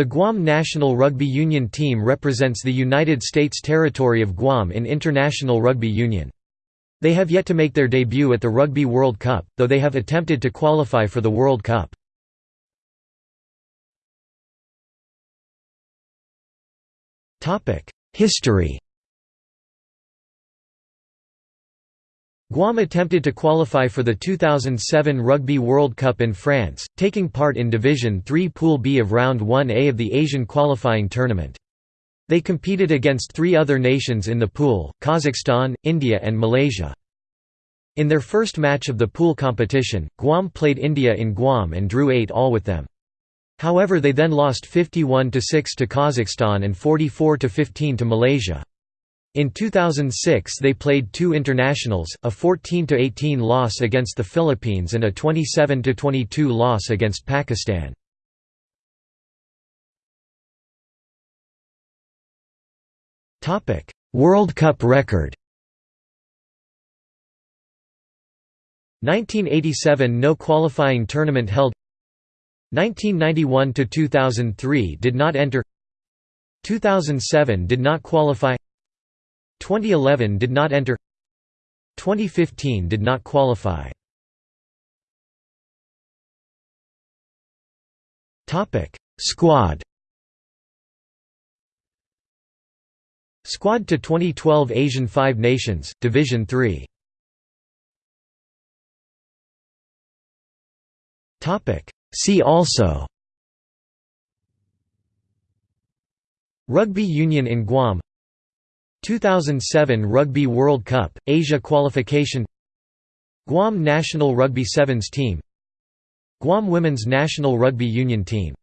The Guam national rugby union team represents the United States territory of Guam in International Rugby Union. They have yet to make their debut at the Rugby World Cup, though they have attempted to qualify for the World Cup. History Guam attempted to qualify for the 2007 Rugby World Cup in France, taking part in Division 3 Pool B of Round 1A of the Asian qualifying tournament. They competed against three other nations in the pool, Kazakhstan, India and Malaysia. In their first match of the pool competition, Guam played India in Guam and drew 8 all with them. However they then lost 51–6 to Kazakhstan and 44–15 to Malaysia. In 2006 they played two internationals, a 14–18 loss against the Philippines and a 27–22 loss against Pakistan. World Cup record. 1987 no qualifying tournament held. 1991–2003 did not enter. 2007 did not qualify 2011 did not enter. 2015 did not qualify. Topic Squad. Squad to 2012 Asian 5 Nations Division 3 Topic See also. Rugby Union in Guam 2007 Rugby World Cup, Asia qualification Guam national rugby sevens team Guam women's national rugby union team